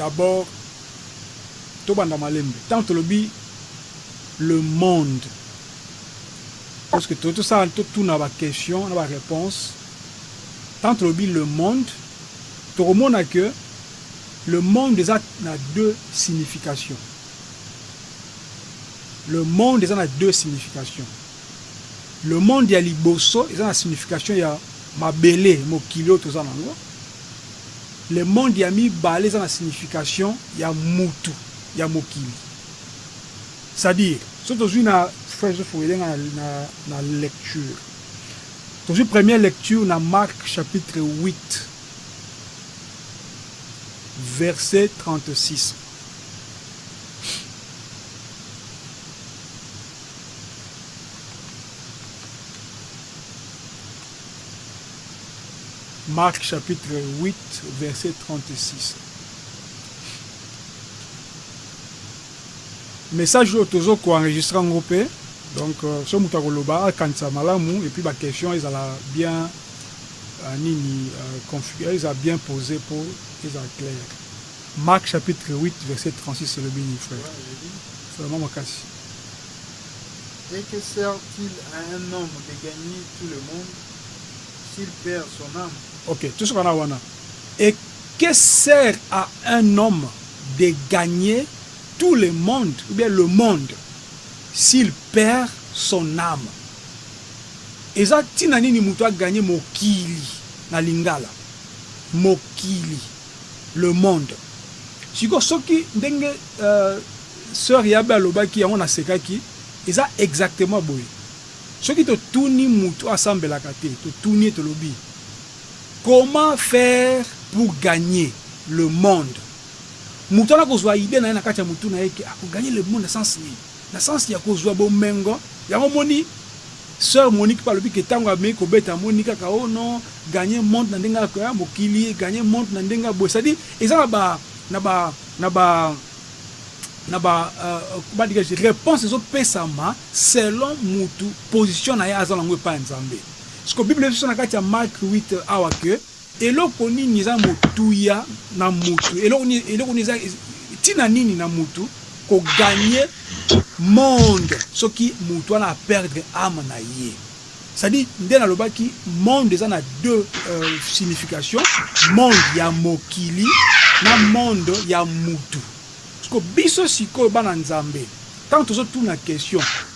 D'abord tobanda malembe tango tolobi le monde parce que toye tosala totuna ba question na ba reponse tango tolobi le monde tokomona que le monde eza na deux signification le monde eza na deux signification. Le monde ya liboso eza na signification ya mabele, mokili oyo toza nango. Le monde ya mibale eza na signification ya mutu ya mokili. C'est à dire soki tozui na frère Joseph Wele nga na lecture tozui première lecture na Marc chapitre 8 verset 36. Marc chapitre 8 verset 36 message oyo tozo ko enregistre yango pe donc soki mutu ako loba akanisa malamu et puis ba question ezala bien nini configure ezala bien pose po ezala claire Marc chapitre 8 verset 36 elobi nini frère? Vraiment makasi et que sert il à un homme de gagner tout le monde s'il perd son ame? Ok tosuka n'a wana et que sert à un homme de gagner tout le monde ou bien le monde s'il perd son ame? Eza tina nini mutu a gagner mokili na lingala mokili. le monde sikoyo soki ndenge soeur ya be alobaki yango na sekaki eza exactement boye soki to tuni mutu oyo asambelaka te to tuni ye tolobi comment faire pour gagne le monde mutu wana ako zua idee naye na kati ya mutu naye ke ako gagne le monde na sens nini na sens ya ko zua bomengo yango omoni Soeur Monique pe alobi que tangu ameki kobeta amoni kaka oh non gagne monde na ndenge ya ya mokili gagne monde na ndenge ya boye c'est à dire eza na ba na ba na ba na ba comment dirais je reponse ezo pesama selon mutu position na ye aza na ngo epai ya Nzambe sikoyo bible ezo lakisa na kati ya Marc huit awa que Eloko nini eza motuya na mutu? Eloko nini eloko nini eza tina nini na mutu ko gagne monde soki mutu wana a perdre ame na ye? C'est à dire nde na lobaki monde eza na deux signification monde ya mokili na monde ya mutu sikoyo biso sikoyo bana nzambe tango tozo tuna question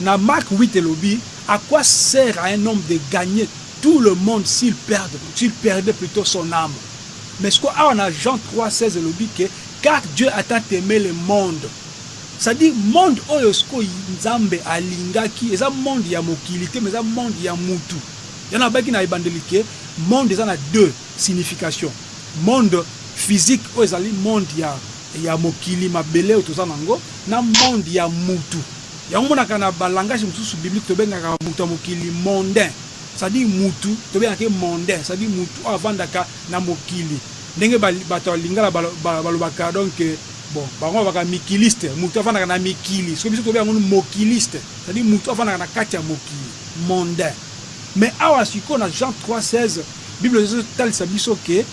Na Marc huit elobi à quoi sert à un homme de gagner tout le monde s'il perd s'il perdait plutot son ame mais sikoyo awa na Jean trois seize elobi que car Dieu a tant aime le monde c'est à dire monde oyo sikoyo Nzambe alingaki eza monde ya mokili te mais eza monde ya mutu yango nalobaki na ebandeli que monde eza na deux signification monde physique oyo ezali monde ya ya mokili mabele oyo toza na yango na monde ya mutu. Yango omonaka na ba langages mosusu bibliques tobengaka moto ya mokili mondain, c'est à dire mutu, tobengaka ye mondain, c'est à dire mutu oyo avandaka na mokili, ndenge bato ya lingala balobaka donc bon bango balobaka mikiliste, mutu avandaka na mikili, sikoyo biso tokobenga yango mokiliste, c'est à dire mutu oyo avandaka na kati ya mokili, mondain. Mais awa sikoyo na Jean trois seize, bible ezo talisa biso que.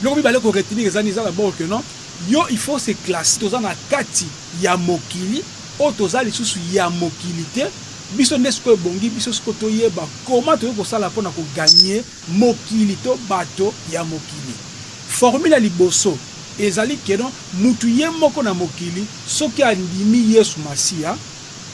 Biloko mibale ko retenir eza nini? Eza d'abord que non yo il faut se classer toza na kati ya mokili oyo toza lisusu ya mokili te biso nde sikoyo ebongi biso sikoyo toyeba comment tokoki kosala mpo na ko gagner mokili to bato ya mokili. Formule ya liboso ezali que non mutu ye moko na mokili soki andimi Yesu Masiya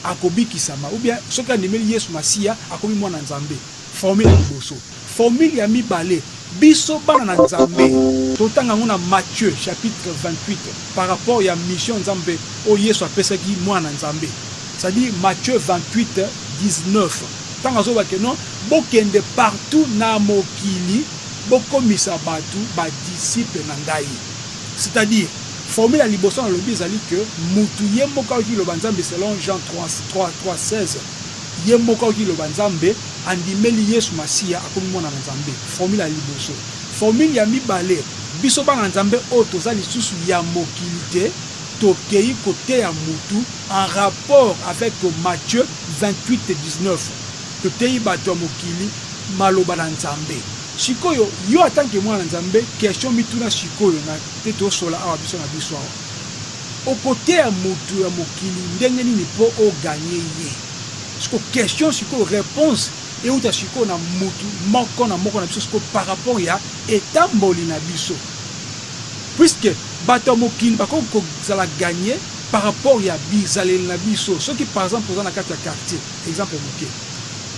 akobikisama ou bien soki andimeli Yesu Masiya akomi mwana Nzambe. Formule ya liboso. Formule ya mibale, biso bana na Nzambe, totanga yango na Matthieu chapitre 28 par rapport ya mission Nzambe oyo Yesu apesaki mwana na Nzambe. C'est à dire Matthieu 28, 19 tango azoloba que non bokende partout na mokili bokomisa batu ba disciples na ngai. C'est à dire formule ya liboso nalobi ezali que mutu ye moko ayoki liloba Nzambe selon Jean 3, 3, 3, 16. Ye moko ayoki liloba Nzambe, andimeli Yesu Masiya, akomi mwana na Nzambe. Formule ya liboso. Formule ya mibale, biso bana Nzambe oyo toza lisusu ya mokili te, tokeyi koteya mutu en rapport avec Matthieu 28, 19. Toteyi batu ya mokili maloba na Nzambe. Sikoyo yo atant que mwana na Nzambe question mituna sikoyo na pe tosola awa biso na biso awa. Okoteya mutu ya mokili ndenge nini po o gagne ye? Sikoyo question sikoyo reponse ewuta sikoyo na mutu moko na moko na biso sikoyo par rapport ya etamboli na biso puisque batu ya mokili bakoki kozala gagne par rapport ya bizaleli na biso soki par exemple oza na kati ya quartier exemple muke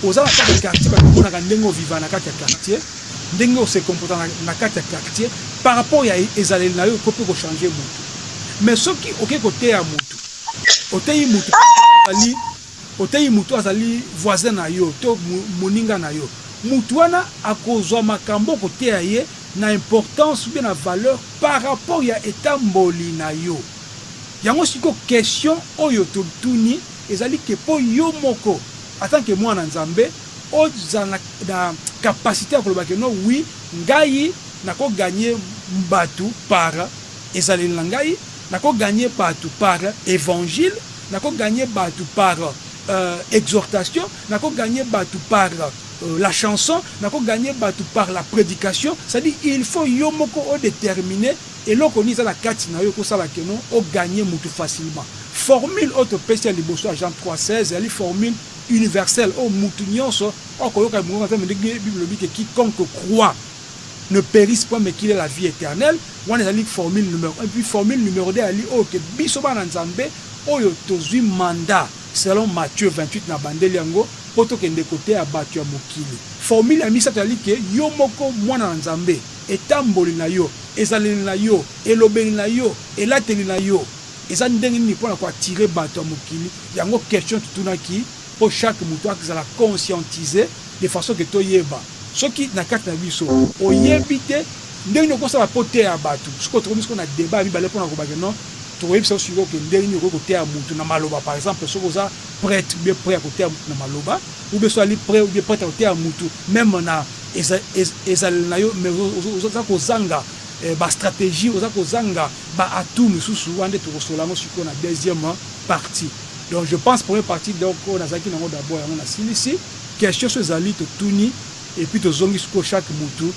oza na kati ya quartier batu bamonaka ndenge o vivaka na kati ya quartier Ndenge o se comporta na kati ya quartier par rapport ya ezaleli na yo ekoki pe ko changer mutu. Mais soki oke koteya mutu, oteyi mutu par exemple ozali oteyi mutu azali voisin na yo to moninga na yo, mutu wana akozua makambo oko teya ye na importance ou bien na valeur par rapport ya etamboli na yo. Yango sikoyo question oyo to tuni ezali que po yo moko en tant que mwana Nzambe, Ozala na na capacite ya koloba que non oui ngai nako gagne batu par ezaleli na ngai, nako gagne batu par evangile, nako gagne batu par exhortation, nako gagne batu par la chanson, nako gagne batu par la predication, c'est à dire il faut yo moko o determiner eloko nini eza na kati na yo eko sala que non o gagne mutu facilement. Formule oyo topesi ya liboso ya Jean 3:16 ezali formule universelle oyo mutu nionso oyo akoyoka mongongo ya Nzambe ndenge bible elobi que quiconque croit ne perisse point mais qu'il ait la vie eternelle wana ezali formule numero un puis formule numero deux ezali oyo que biso bana Nzambe oyo tozui mandat selon Matthieu 28 na bandeli yango po tokende koteya batu ya mokili formule ya misatu ezali que yo moko mwana na Nzambe etamboli na yo ezaleli na yo elobeli na yo elateli na yo Eza ndenge nini pona ko attirer batu ya mokili yango question tu tunaki po chaque mutu ak zala conscientiser de façon que to yeba soki na kati na biso oyebi te ndenge nini oko sala po teya batu sikoyo tokomi sikoyo na debat ya mibale pona koloba que non toko yebisa yo sikoyo que ndenge nini okoki ko teya mutu na maloba par exemple soki oza pret ou bien pret ya ko teya mutu na maloba ou bien soki ali pret ou bien pret ya ko teya mutu meme na ezaleli na yo mais oza ko zanga ba strategie oza ko zanga Ba atouts misusu wana nde tokosolola yango sikoyo na deuxième partie. Donc je pense première partie donc oyo nazalaki na yango d'abord yango nasilisi. Questions soki ezali totuni et puis tozongi sikoyo chaque mutu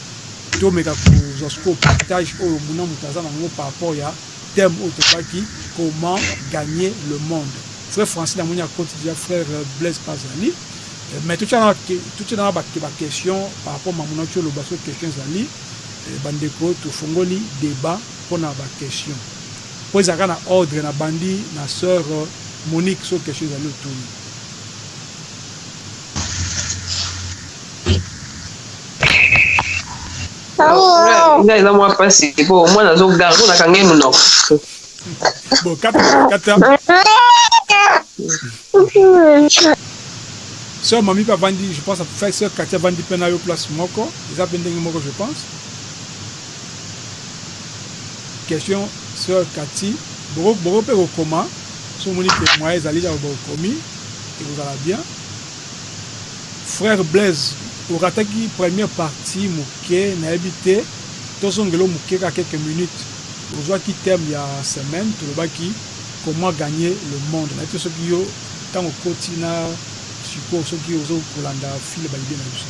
tomeka kozwa sikoyo partage oyo mutu na mutu aza na yango par rapport ya thème oyo tolobaki comment gagner le monde. Frère Francis namoni akoti dejà, frère Blaise pe azali mais totia nanu ba questions par rapport mamu na otioloba soki question ezali. Ba ndeko tofongoli debat. pona ba question po ezala kaka na ordre na bandi na soeur Monique soki question ezali otuni. Nga eza mua pasi po muana azo ganga po nakanga ye munoko. Bon kata kata. Soeur Mamie pe avandi je pense soeur Katy avandi pe nayo place moko eza pe ndenge moko je pense. Question soeur cathy boko boko pe ko koma soki omoni que moyen ezali kaka bo komi ekozala bien frère Blaise o rataki première partie muke nayebi te tozongelo muke kaka quelques minutes ozuaki thème ya semaine tolobaki comment gagne le monde nayebi te soki yo tango okoti na sikoyo soki ozo kolanda fil ba idee na biso.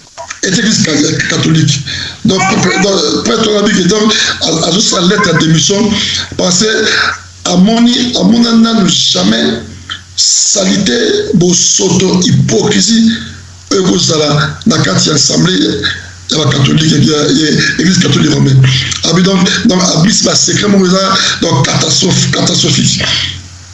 Eglise catholique donc prêtre wana biki donc azosala lettre ya démission parce que amoni amona nanu jamais salite bosoto hypocrisie oyo ekozala na kati ya assemblée ya bacatholique église catholique romaine abi donc donc abisi basecret moko eza donc catastrophe catastrophique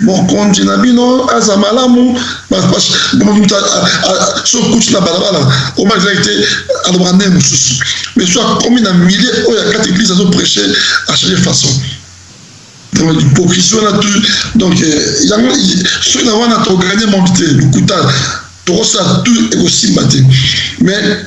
Mokonzi na bino aza malamu soki okuti na balabala omakelaki te alobaka ndenge mosusu mais soki akomi na milieu oyo ya kati eglise azo preche a change façon donc hypocrisie wana tu donc yango soki na wana toko gagne monde te lokuta tokosala tu ekosimba te mais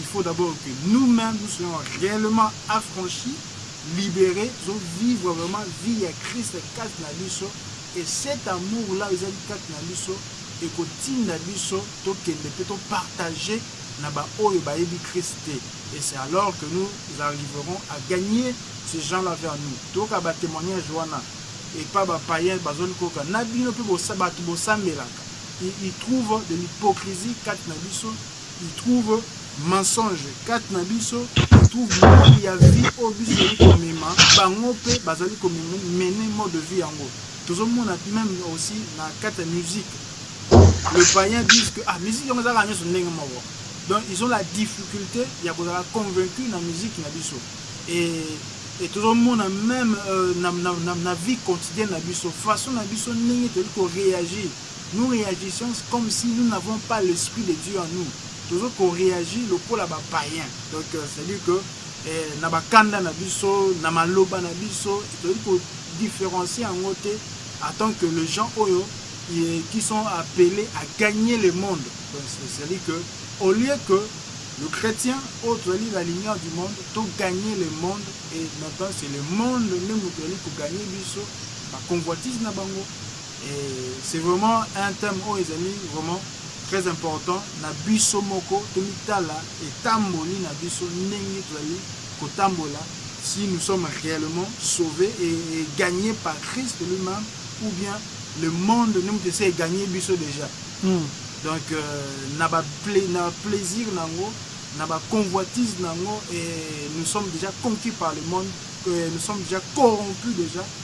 Il faut d'abord que nous memes nous soyons reellement affranchi, libere tozo vivre vraiment vie ya Christ kati na biso et cet amour là oyo ezali kati na biso ekotinda biso tokende pe to partager na ba oyo bayebi Christ te et c'est alors que nous arriverons à gagner ces gens là vers nous. Toyoka ba temoignages wana epa ba paiens bazoli koyoka na bino pe batu bosambelaka ils trouvent de l'hypocrisie kati na biso. il trouve mensonge kati na biso, il trouve mode ya vie oyo biso tozali komema, bango pe bazali ko mener mode de vie yango. Tozo mona meme aussi na kati ya musique, le paien disent que ah musique yango eza kaka nionso ndenge moko, donc ils ont la difficulte ya kozala convaincu na musique na biso et tozo mona meme na vie quotidienne na biso, façon na biso ndenge tozali ko reagir, Nous reagissons comme si nous n'avons pas l'esprit de Dieu en nous, tozo ko reagit lokola ba paiens, donc c'est à dire que na ba kanda na biso, na maloba na biso tozali ko differencier yango te en tant que les gens oyo qui sont appeles à gagner le monde, donc c'est à dire que au lieu que le chretien oyo tozali la lumière du monde to gagner le monde et maintenant c'est le monde nde mutu azali ko gagner biso, ba convoitises na bango. C'est vraiment un thème oyo ezali vraiment très important na biso moko tomitala etamboli na biso ndenge tozali kotambola si nous sommes reellement sauve et gagne par Christ lui meme ou bien le monde nde mutu esi e gagne biso dejà donc na ba plaisir na yango na ba convoitise na yango et nous sommes dejà conquis par le monde que nous sommes dejà corrompus dejà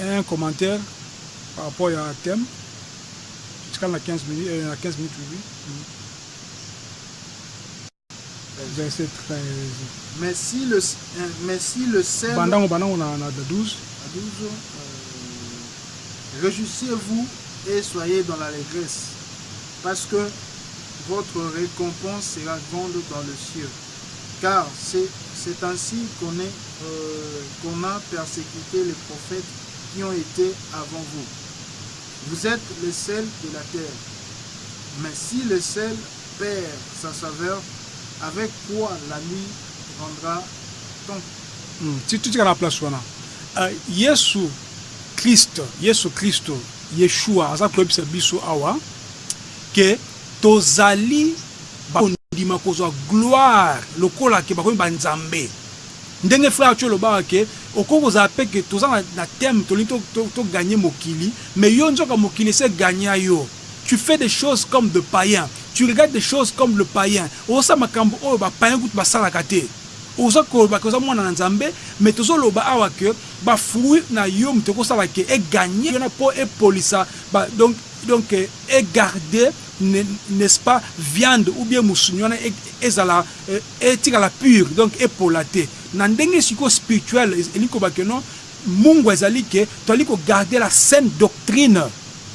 Un commentaire par rapport ya thème totikali na 15 minutes oui verset 13 banda ngo banda ngo na 12 rejouissez vous et soyez dans l'allegresse parce que votre recompense sera grande dans le cieux. Car c'est ainsi qu'on est qu'on a persecuter les prophètes qui ont ete avant vous. Vous etes le sel de la terre. Mais si le sel perd sa saveur avec quoi la lui rendra-t-on? Ti totika na place wana. Yesu Christ, Yesu Kristo, Yeshua aza koyebisa biso awa que tozali. bakondima kozwa gloire lokola ke bakomi ba nzambe ndenge frère tsho olobaka ke okoki kozala pe ke toza na thème tolingi to gagne mokili mais yo nzoka mokili esi e gagna yo tu fais des choses comme de païen tu regarde des choses comme le païen ozosala makambu oyo ba païen kutu basalaka te oza koloba ke oza mwana na nzambe mais tozo loba awa ke ba fruit nayo mutu ekosala ke e gagne yo na po epolisa ba donc e garde n'est ce pas viande ou bien musuni wana ezala etikala pure donc epola te na ndenge sikoyo spirituel elingi koloba que non mungwa ezali que tozali ko garder la saine doctrine,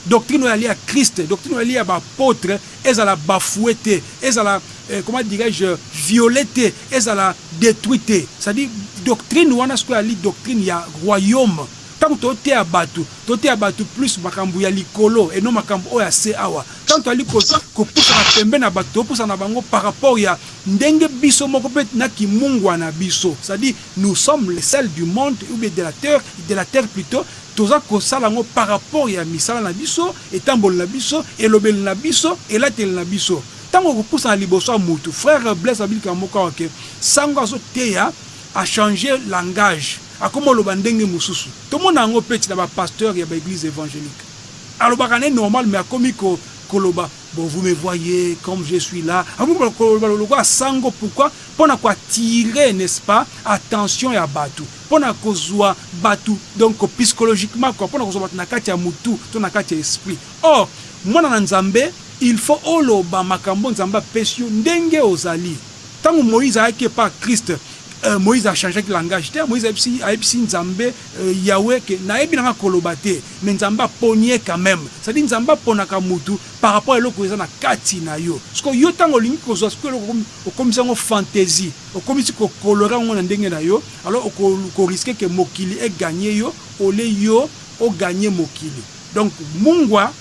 doctrine oyo ezali ya Christ, doctrine oyo ezali ya ba apotres ezala bafouer te, ezala comment dirais je violer te, ezala detruit te c'est à dire doctrine wana sikoyo ezali doctrine ya royaume. Tango toteya batu, toteya batu plus makambu ya likolo et non makambu oyo ya se awa. Tango tozali ko kopusana pembeni ya batu, topusana na bango par rapport ya ndenge biso moko pe na kimungwa na biso. C'est à dire nous sommes les sel du monde ou bien de la teur, de la terre plutot. Toza kosala yango par rapport ya misala na biso, etamboli na biso, elobeli na biso, elateli na biso. Tango okopusana liboso ya mutu, frère Blaise alobi likambo moko awa que sango azo teya, A change langage akoma oloba ndenge mususu tomona yango peti na ba pasteur ya ba eglise evangelique alobaka naye normal mais akomi ko koloba bon vous me voyez comme je suis là akomi ko koloba lokola sango pourquoi pona ko attirer n'est ce pas attention ya batu pona kozua batu donc psychologiquement quoi pona kozua batu na kati ya mutu to na kati ya esprit or mwana na nzambe il faut oloba makambo nzambe apesi yo ndenge ozali. Tango Moïse ayaki epa Christ euh Moïse a changeaki langage te Moïse ayebisi ayebisi Nzambe euh Yahweh que nayebi nanga koloba te mais Nzambe aponi ye quand meme c'est à dire Nzambe aponaka mutu par rapport eloko eza na kati nayo sikoyo yo tango olingi kozua sikoyo eloko okomi okomisi yango fantaisie okomisi ko colorer yango na ndenge nayo alors oko ko risquer que mokili e gagner yo au lieu yo o gagner mokili donc mungwa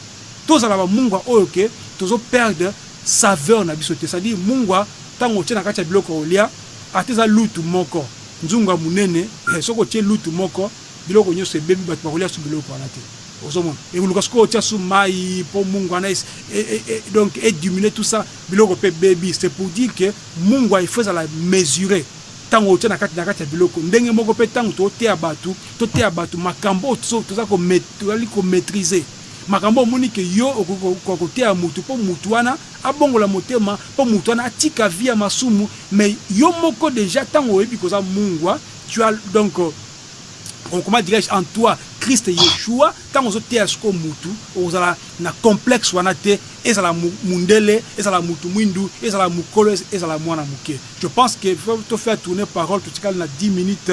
tozala ba mungwa oyo que tozo perdre saveur na biso te c'est à dire mungwa tango otie na kati ya biloko ya kolia ata eza lutu moko nzungu ya munene eh soki otie lutu moko biloko nioso ebebi batu bakolia su biloko wana te ozo mona ekoluka sikoyo otia su mayi po mungwa wana e donc e diminue tout ça biloko pe ebebi c'est pour dire que mungwa il faut ezala mesure tango otie na kati na kati ya biloko ndenge moko pe tango tozo teya batu toteya batu makambu oyo toza ko tozali ko maitriser. Makambo oyo omoni que yo okoki ko koteya mutu po mutu wana abongola motema po mutu wana atika vie ya masumu mais yo moko dejà tango oyebi que oza mungwa tu as donc comment dirais je en toi Christ Yeshua tango ozo teya sikoyo mutu okozala na complexe wana te ezala mundele ezala mutu muindu ezala mukolo ezala muana muke je pense que il faut to faire tourner parole totikali na dix minutes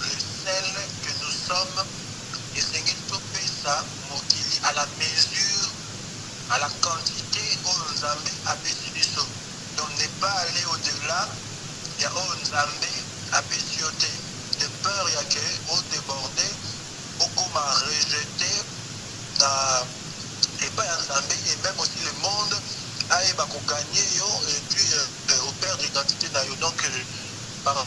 recelle que nous sommes esengeli topesa mokili à la mesure à la quantite oyo nzambe apesi biso donc ne pas aller au delà ya oyo nzambe apesi yo te de peur ya que o deborder okoma rejete na epai ya nzambe et meme aussi le monde ayeba ko gagner yo et puis o perdre identite nayo donc par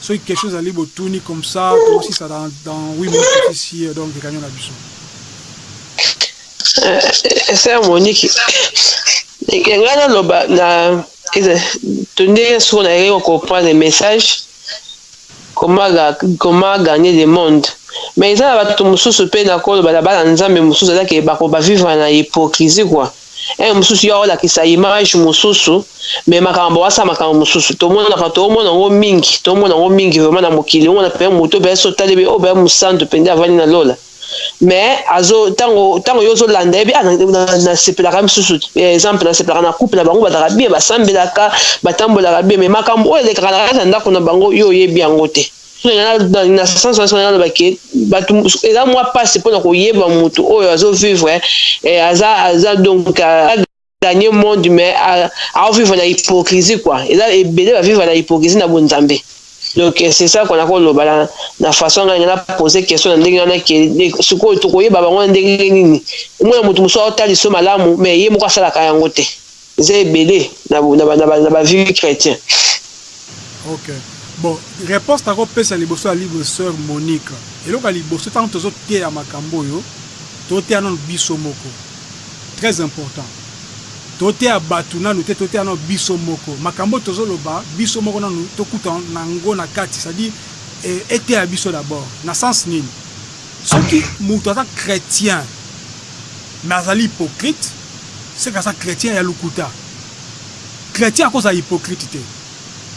Soki question ezali botuni comme ça toko sisa dans dans huit minutes tosi siye donc reunion na biso. Eh sœur Monique ndenge nga na loba na to ndenge soko na yeke ko comprendre message comment ga comment gagner le monde mais eza na batu mususu pe na ko loba na bana nzambe mususu eza ke bako ba vivre na hypocrisie quoi. Heure mususu yo olakisa image mususu mais makambo owasa makambo mususu tomonaka toomona yango mingi toomona yango mingi vraiment na mokili omona pe moto obe so otali be obe mosantu mpenza avandi na lola mais azo ntango ntango yo ozolanda yebi ah, nasepelaka misusu eh, exemple nasepelaka na couple na bango bazalaka bien basambelaka batambolaka bien mais makambo oyo elekaka na kati ya ndako na bango yo oyebi yango te na sens wana sona aloba ke bato eza mwa mpasi mpona koyeba moto oyo azovivre eh, aza aza donc gagner monde mais aovivre na hypocrisie kua eza ebele bavivre na hypocrisie na bonzambe donc eh, c'est ça kua nakoloba na, na façon ngai ngai napose question na ndenge wana ke sikoyo tokoyeba bango na ndenge nini omona moto mosusu aotaliso malamu mais ye moko asalaka yango te Eza ebele na ba vieux chretiens. Ok bon reponse nako pesa liboso ya libre soeur Monique eloko ya liboso tango tozo teya makambo oyo to teya nanu biso moko très important to teya batu nanu te to teya nanu biso moko makambo oyo tozo loba biso moko nanu to kuta nango na kati c'est à dire eteya biso d'abord na sens nini soki mutu aza chretien mais azali hypocrite Seke aza chretien ya lokuta. Chretien akozala hypocrite te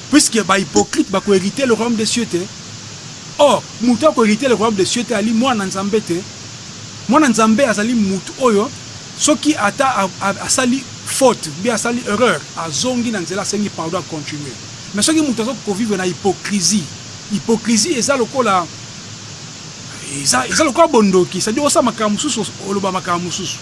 puisque ba hypocrite bako heriter le royaume des cieux te. Or mutu ako heriter le royaume des cieux te ali mwana na Nzambe te. Mwana Nzambe azali mutu oyo soki ata asali faute ou bien asali erreur azongi na nzela asengi pardon a continuer. Mais soki mutu azo ko vivre na hypocrisie, hypocrisie eza lokola eza lokola bondoki c'est à dire osala makambo mususu oloba makambo mususu.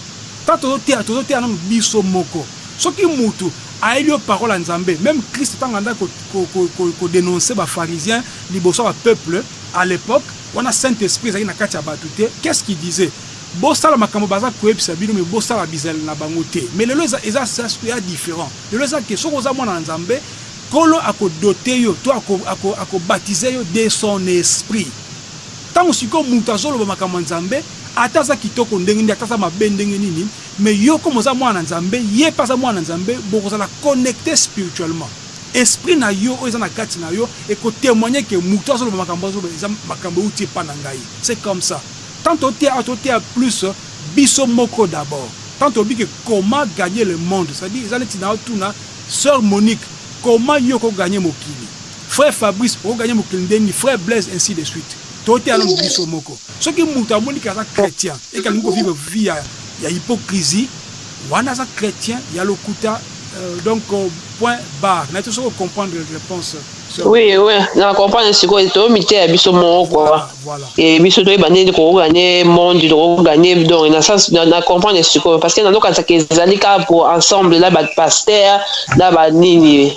Tango tozo teya tozo teya nanu biso moko soki mutu ayeli yo parole ya nzambe meme christ tango andaki ko denonce ba pharisiens liboso ya ba peuple a l'epoque wana saint esprit ezalaki na kati ya batu te qu'est ce qui disait bosala makambo baza koyebisa bino mais bosala bizaleli na bango te mais lelo eza eza different lelo eza que soki oza mwana na nzambe kolo ako doter yo to ako batiser yo de son esprit. Tango sikoyo mutu azo loba makambo ya Nzambe ata aza kitoko ndenge nini ata aza mabe ndenge nini mais yo comme oza mwana na Nzambe ye pe aza mwana na Nzambe boko zala connecte spirituellement esprit na yo oyo eza na kati na yo eko temoigner que mutu azo loba makambo azo loba eza makambo ewuti epa na ngai ce comme ça tant to teya awa to teya plus biso moko d'abord tant to lobi que comment gagner le monde c'est à dire eza neti nao tuna soeur Monique comment yo oko gagner mokili Frère Fabrice oko gagner mokili nde nini frère Blaise ainsi de suite to teya nanu biso moko soki mutu amoni ke aza chretien et que alingi ko vivre vie ya ya hypocrisie wana aza chretien ya lokuta donc point barre nayebi te soki o comprendre reponse soeur. Oui oui na comprendre sikoyo to miteya biso moko quoi Voilà voilà. et biso toyeba nde nini toko gagner monde toko gagner donc na sens na na comprendre sikoyo parce que nazo kanisa ke ezali kaka pour ensemble na ba pasteur na ba nini.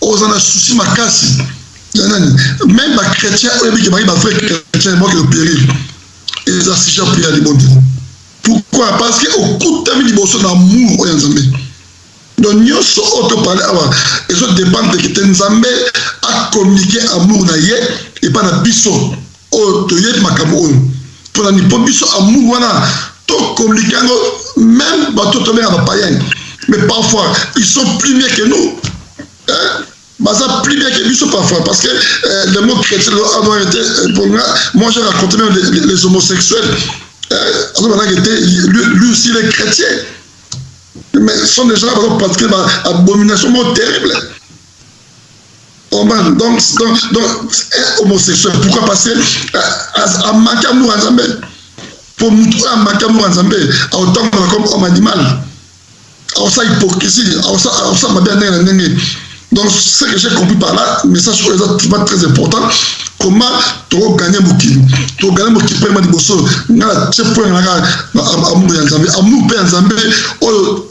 Oza na souci makasi ya nani? Meme ba chretien oyo biki bayi ba vrai chretien moi que périr. Eza sujet pour ya libondeli. Pourquoi? Parce que okutami liboso na amour oyo ya Nzambe. Donc nionso oyo to parler awa ezo dependre que te Nzambe a communiquer amour na ye epa na biso. Oyo toyebi makambo oyo pona nini? Po biso amour wana to communique yango meme batu oyo tobenga ba païens mais parfois ils sont plus mieux que nous hein baza plus mieux que biso parfois parce que le mot chretien doit avoir ete pour moi moi j'ai raconte meme les, les homosexuels hein azo banaka ete lui, lui aussi il est chrétien mais sont des gens bazo pratiquer ba abomination moko terrible Oh man, donc, donc, donc, eh, homosexuel, pourquoi parce que eh, amaki amour nzambe po mutu oyo amaki amour nzambe aotambola comme homme animal aosa hypocrisie aosa mabe ya ndenge na ndenge donc ce que j'ai compris par là message oyo eza tima très important comment tokoganye mokili tokoganye mokili mpe ma liboso nga na tie point nanga amour ya nzambe amour mpe ya nzambe oyo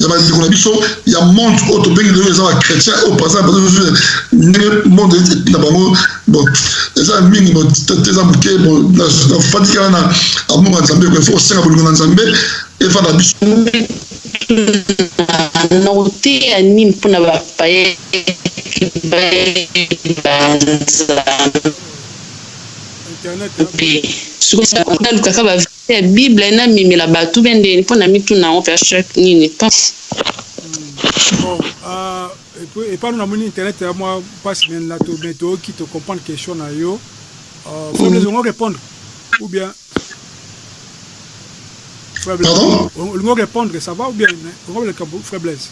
ya bandeko na biso ya monde oyo tobengi lelo eza bachrétien oyo paza ndenge monde na bango bon eza mingi eza moke nafandiki wana na amour ya nzambe efo kosenga bolingo na nzambe efa na biso na koteya nini mpo na bapaye internet hein? Te bible na mimela batu bien nde po na mituna yango verset nini pasi. Bon euh epa no namoni internet eza mwa pasi mais na to mais toyoki to comprendre question na yo euh faibles ongo repondre ou bien faibles ongo repondre ça va ou bien ongo leka faibles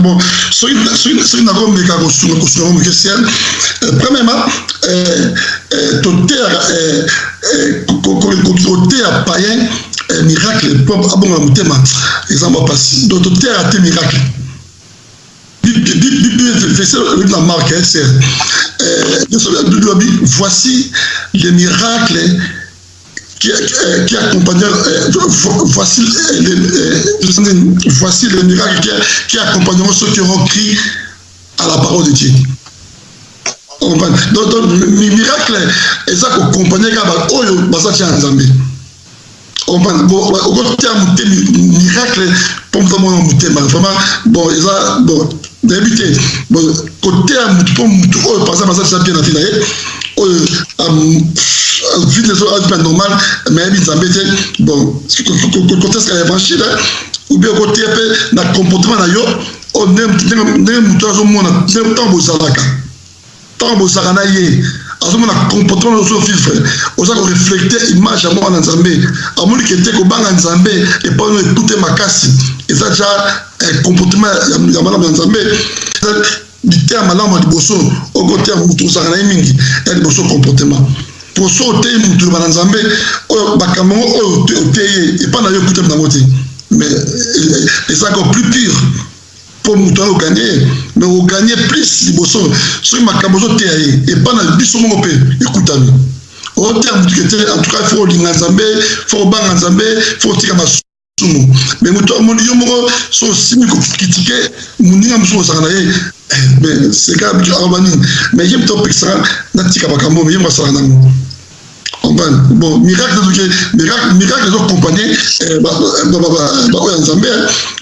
bon soki soki nakomeka kosunga moke ciel euh, premièrement euh, euh, toteyaka koteya payen miracle po abonga na motema eza mwa mpasi donc toteyaka te miracle na marke voici les miracles qui, eh, qui accompagnait eh, voici, eh, les, eh, voici les miracles qui, qui accompagneront ceux qui auront crié à la parole de Dieu. Donc, donc miracle eza kokompagne kaka baoyo baza tia nzambe okotia miracle mpo moto amona motema vraiment bon eza bon nayebi te koteya mutu mpo mutu oyo par exemple aza deja bien na vie na ye oyo vie deso azba normal me ayebi nzambe te bon koteska evangile ou bien koteya mpe na comportement na yo ndenge mutu azomona ntango bozalaka Tango bozalaka na ye, azomona comportement na yo ozo vivre, oza ko reflecter image ya muana Nzambe, amoni que te kobanga Nzambe epayi na yo ekute makasi, eza dejà comportement ya malamu ya Nzambe, eza liteya malamu ya liboso oyo ko teya mutu ozalaka na ye mingi, ya liboso comportement, po soki oteyi mutu liloba na Nzambe, oyo makambo yango oyo oteyi ye epayi na yo ekutani na yango te, mais eza encore plus pire. Po mutu ayo gagne mais o gagne plus liboso soki makambu ozo teya ye epa na biso moko pe ekutami oteya mutu ke te en tout cas il faut olinga nzambe il faut obanga nzambe il faut otika masumu mais mutu oyo omoni yo moko soki osimbi ko critique muninga mususu ozalaka na ye mais seka aloba nini mais ye mutu apekisaka natika makambu oyo ye moko asalaka nango bon miracle ezoki miracle miracle ezo accompagner eh, baoyo ya nzambe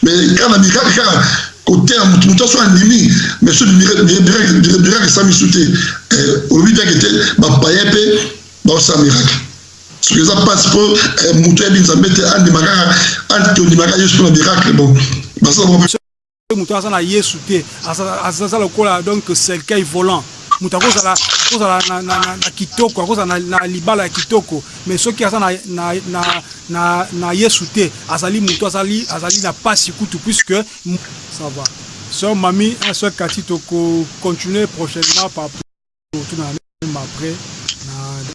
mais kaka na miracle kaka koteya motu motu aso andimi mais so miracle esami su te eh, olobi biake te bapaye mpe baosala miracle soki eza mpasi mpo eh, motu ayebi nzambe te andima kaka andima kaka yesu mpo na miracle bon basala Mutu aza na yesu te aza lokola donc cercueil volant mutu akozala akozala na, na, na, na kitoko akozala na, na libala ya kitoko mais soki aza na, na, na, na, na yesu te azali mutu azali azali na pasi kutu puisque ça va soeur mami un soeur kati toko continuer prochainement par tuna même après na